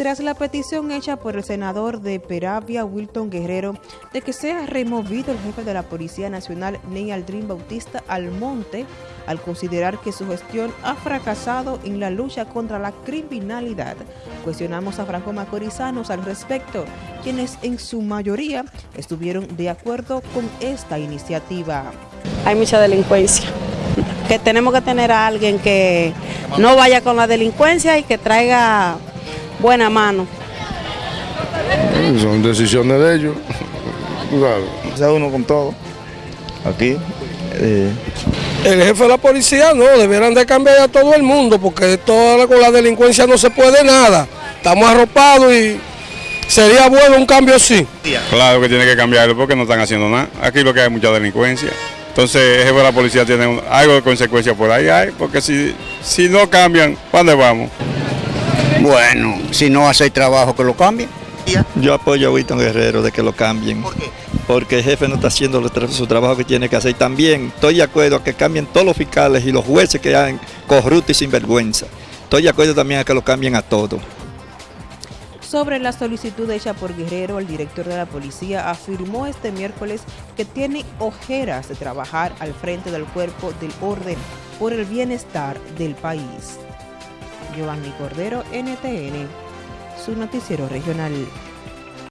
tras la petición hecha por el senador de Peravia, Wilton Guerrero, de que sea removido el jefe de la Policía Nacional, Ney Aldrin Bautista Almonte, al considerar que su gestión ha fracasado en la lucha contra la criminalidad. Cuestionamos a Franco Macorizanos al respecto, quienes en su mayoría estuvieron de acuerdo con esta iniciativa. Hay mucha delincuencia, que tenemos que tener a alguien que no vaya con la delincuencia y que traiga buena mano. Son decisiones de ellos. Uno con todo. Aquí. Eh. El jefe de la policía no, deberán de cambiar a todo el mundo porque toda, con la delincuencia no se puede nada. Estamos arropados y sería bueno un cambio así. Claro que tiene que cambiarlo porque no están haciendo nada. Aquí lo que hay mucha delincuencia. Entonces el jefe de la policía tiene algo de consecuencia por ahí, hay, porque si, si no cambian, ¿para dónde vamos? Bueno, si no hace el trabajo, que lo cambien. Yo apoyo a Wilton Guerrero de que lo cambien. ¿Por qué? Porque el jefe no está haciendo su trabajo que tiene que hacer. También estoy de acuerdo a que cambien todos los fiscales y los jueces que hagan corruptos y sinvergüenza. Estoy de acuerdo también a que lo cambien a todos. Sobre la solicitud hecha por Guerrero, el director de la policía afirmó este miércoles que tiene ojeras de trabajar al frente del cuerpo del orden por el bienestar del país. Giovanni Cordero, NTN, su noticiero regional.